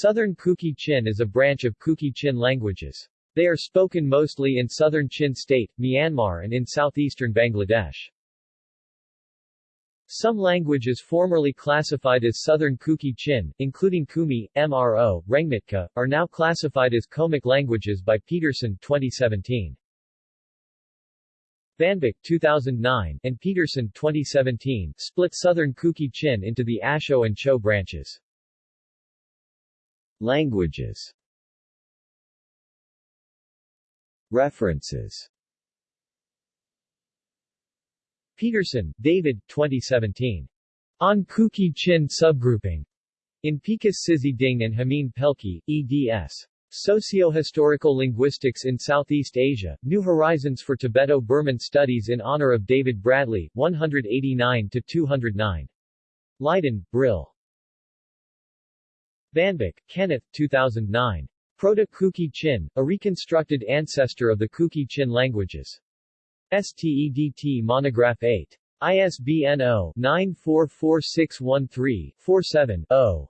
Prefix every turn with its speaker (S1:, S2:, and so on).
S1: Southern Kuki-Chin is a branch of Kuki-Chin languages. They are spoken mostly in southern Chin State, Myanmar and in southeastern Bangladesh. Some languages formerly classified as Southern Kuki-Chin, including Khumi, Mro, Rengmitca, are now classified as Komic languages by Peterson 2017. VanBik 2009 and Peterson 2017 split Southern Kuki-Chin into the Asho and Cho branches. Languages References Peterson, David, 2017. On Kuki-Chin subgrouping. In Picus Sizhi Ding and Hameen Pelkey, eds. Socio-Historical Linguistics in Southeast Asia, New Horizons for Tibeto-Burman Studies in honor of David Bradley, 189-209. Leiden, Brill. VanBik, Kenneth, 2009. Proto-Kuki-Chin, a reconstructed ancestor of the Kuki-Chin languages. STEDT Monograph 8. ISBN 0-944613-47-0.